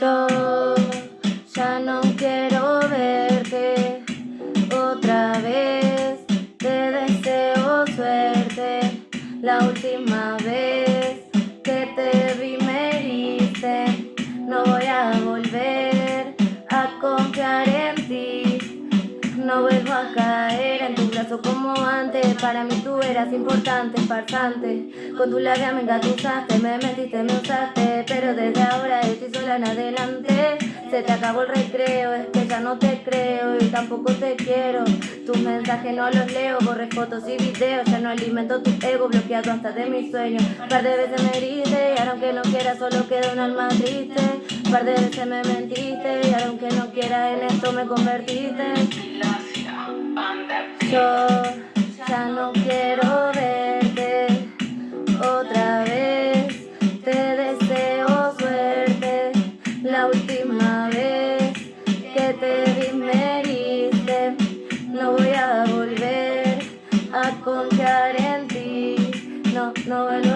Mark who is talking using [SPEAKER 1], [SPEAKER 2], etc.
[SPEAKER 1] Yo ya no quiero verte otra vez. Te deseo suerte. La última vez que te vi me heriste. No voy a volver a confiar en ti. No vuelvo a caer en tu brazo como antes Para mí tú eras importante, farsante Con tu labia me engatusaste, me mentiste, me usaste Pero desde ahora en adelante. Se te acabó el recreo, es que ya no te creo Y tampoco te quiero. Tus mensajes no los leo, borré fotos y videos Ya no alimento tu ego, bloqueado hasta de mis sueños. Par de veces me heriste, y ahora aunque no quiera solo queda un alma triste. Par de veces me mentiste, y ahora aunque no quiera en esto me convertiste. Yo ya no quiero confiar en ti, no, no vuelvo